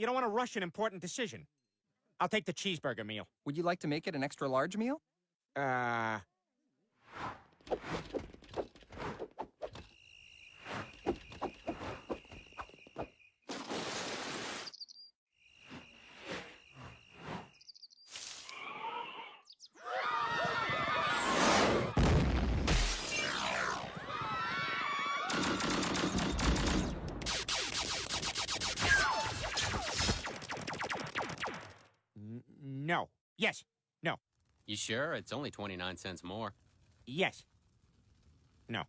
you don't want to rush an important decision. I'll take the cheeseburger meal. Would you like to make it an extra large meal? Uh... No. Yes. No. You sure? It's only 29 cents more. Yes. No.